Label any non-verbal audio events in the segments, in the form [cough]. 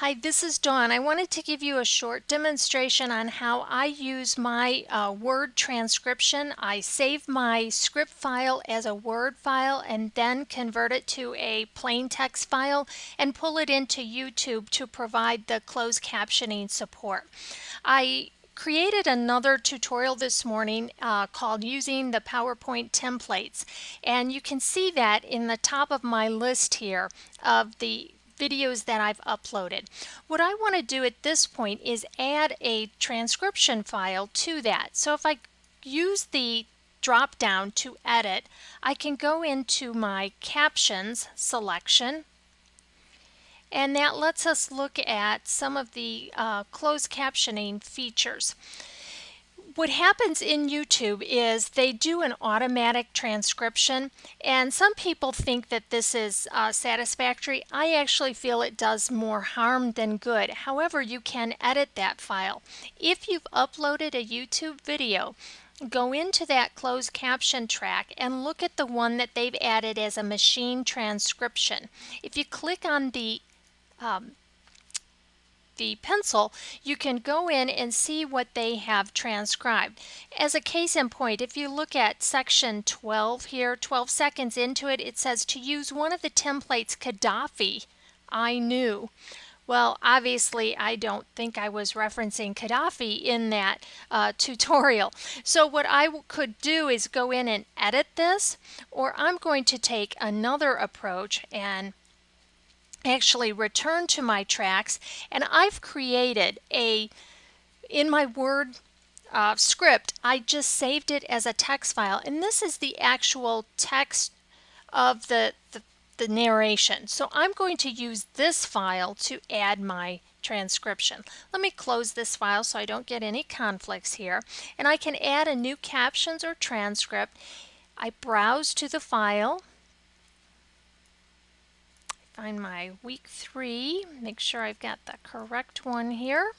Hi, this is Dawn. I wanted to give you a short demonstration on how I use my uh, Word transcription. I save my script file as a Word file and then convert it to a plain text file and pull it into YouTube to provide the closed captioning support. I created another tutorial this morning uh, called using the PowerPoint templates and you can see that in the top of my list here of the videos that I've uploaded. What I want to do at this point is add a transcription file to that. So if I use the drop down to edit, I can go into my captions selection and that lets us look at some of the uh, closed captioning features what happens in YouTube is they do an automatic transcription and some people think that this is uh, satisfactory. I actually feel it does more harm than good. However, you can edit that file. If you've uploaded a YouTube video, go into that closed caption track and look at the one that they've added as a machine transcription. If you click on the um, the pencil, you can go in and see what they have transcribed. As a case in point, if you look at section 12 here, 12 seconds into it, it says to use one of the templates Gaddafi, I knew. Well, obviously, I don't think I was referencing Gaddafi in that uh, [laughs] tutorial. So what I could do is go in and edit this, or I'm going to take another approach and actually return to my tracks and I've created a in my word uh, script I just saved it as a text file and this is the actual text of the, the, the narration so I'm going to use this file to add my transcription. Let me close this file so I don't get any conflicts here and I can add a new captions or transcript. I browse to the file find my week three, make sure I've got the correct one here.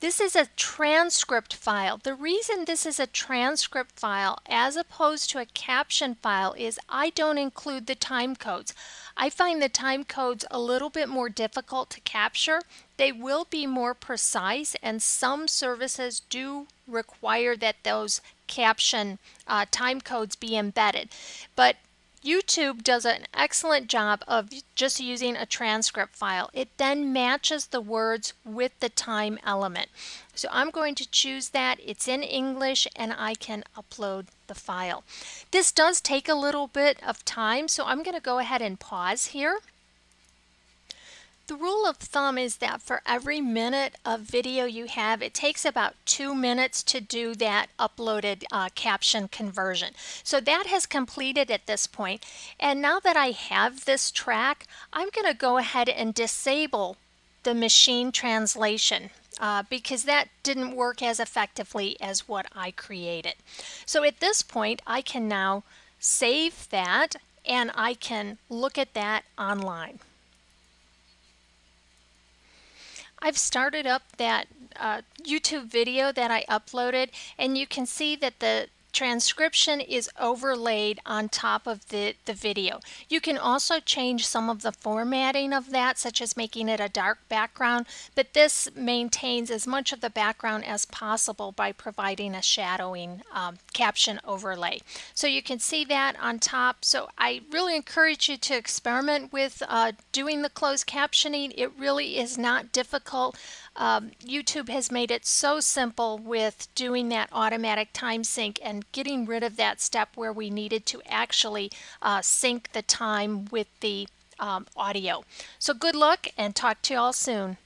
This is a transcript file. The reason this is a transcript file as opposed to a caption file is I don't include the time codes. I find the time codes a little bit more difficult to capture. They will be more precise and some services do require that those caption uh, time codes be embedded. But YouTube does an excellent job of just using a transcript file. It then matches the words with the time element. So I'm going to choose that. It's in English and I can upload the file. This does take a little bit of time, so I'm going to go ahead and pause here. The rule of thumb is that for every minute of video you have, it takes about two minutes to do that uploaded uh, caption conversion. So that has completed at this point. And now that I have this track, I'm going to go ahead and disable the machine translation uh, because that didn't work as effectively as what I created. So at this point, I can now save that and I can look at that online. I've started up that uh, YouTube video that I uploaded and you can see that the transcription is overlaid on top of the, the video. You can also change some of the formatting of that, such as making it a dark background, but this maintains as much of the background as possible by providing a shadowing um, caption overlay. So you can see that on top. So I really encourage you to experiment with uh, doing the closed captioning. It really is not difficult. Um, YouTube has made it so simple with doing that automatic time sync and getting rid of that step where we needed to actually uh, sync the time with the um, audio. So good luck and talk to you all soon.